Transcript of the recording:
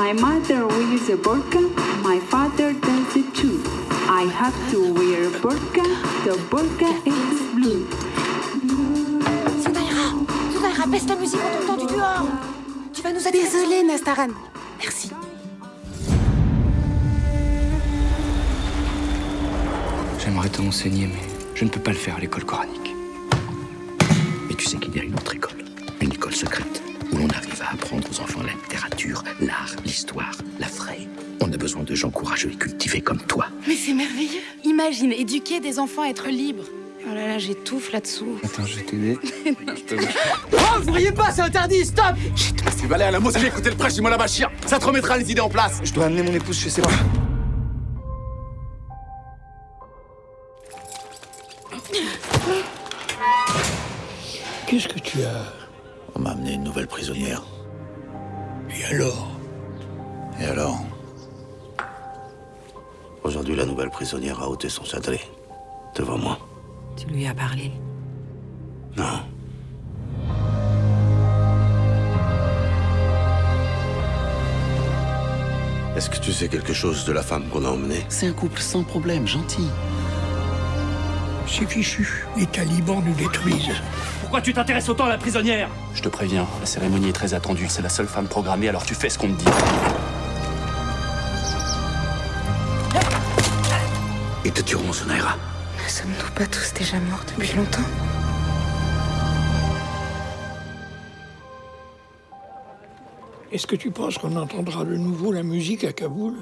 My mother wears a burqa, my father does it too. I have to wear a burqa, the burqa is blue. Zunaira Zunaira, baisse la musique, on t'entend du dehors Tu vas nous aider Désolée, Nastaran. Merci. J'aimerais te enseigner, mais je ne peux pas le faire à l'école coranique. Et tu sais qu'il y a une autre école, une école l'art, l'histoire, la vraie. On a besoin de gens courageux et cultivés comme toi. Mais c'est merveilleux. Imagine, éduquer des enfants à être libres. Oh là là, j'étouffe là-dessous. Attends, je vais t'aider. Oh, vous riez pas, c'est interdit, stop Tu vas aller à la mosquée écouter le prêche du Mola Bachir. Ça te remettra les idées en place. Je dois amener mon épouse chez ses parents. Qu'est-ce que tu as? On m'a amené une nouvelle prisonnière. Et alors Et alors Aujourd'hui, la nouvelle prisonnière a ôté son sadré. Devant moi. Tu lui as parlé? Non. Est-ce que tu sais quelque chose de la femme qu'on a emmenée? C'est un couple sans problème, gentil. C'est fichu. Les talibans nous détruisent. Pourquoi tu t'intéresses autant à la prisonnière Je te préviens, la cérémonie est très attendue. C'est la seule femme programmée, alors tu fais ce qu'on te dit. Ils te tueront, Sonaira. Ne sommes-nous pas tous déjà morts depuis longtemps? Est-ce que tu penses qu'on entendra de nouveau la musique à Kaboul?